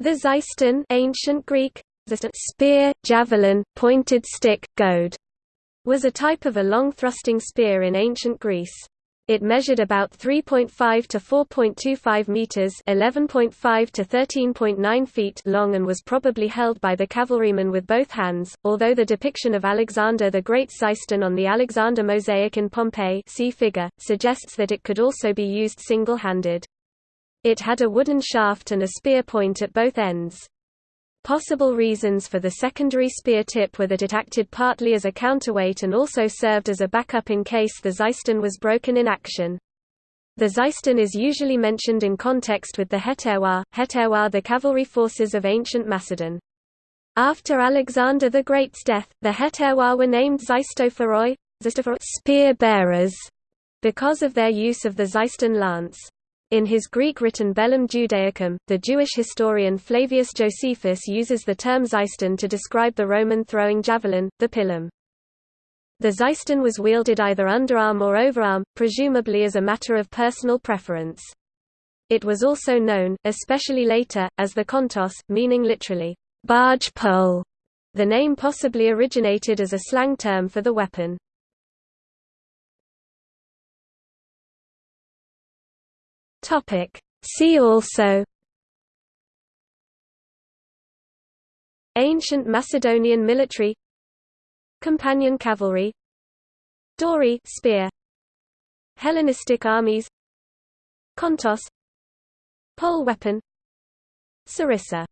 The Xyston ancient Greek, spear, javelin, pointed stick, goad, was a type of a long thrusting spear in ancient Greece. It measured about 3.5 to 4.25 meters, 11.5 to 13.9 feet long and was probably held by the cavalryman with both hands. Although the depiction of Alexander the Great Xyston on the Alexander mosaic in Pompeii, see figure, suggests that it could also be used single-handed. It had a wooden shaft and a spear point at both ends. Possible reasons for the secondary spear tip were that it acted partly as a counterweight and also served as a backup in case the Xyston was broken in action. The Xyston is usually mentioned in context with the hetairoi, hetairoi the cavalry forces of ancient Macedon. After Alexander the Great's death, the hetairoi were named Xystophoroi, spear bearers, because of their use of the Xyston lance. In his Greek-written Bellum Judaicum, the Jewish historian Flavius Josephus uses the term Xyston to describe the Roman throwing javelin, the pilum. The Xyston was wielded either underarm or overarm, presumably as a matter of personal preference. It was also known, especially later, as the kontos, meaning literally, barge pole. The name possibly originated as a slang term for the weapon. Topic. See also Ancient Macedonian military Companion cavalry Dory spear Hellenistic armies Kontos Pole weapon Sarissa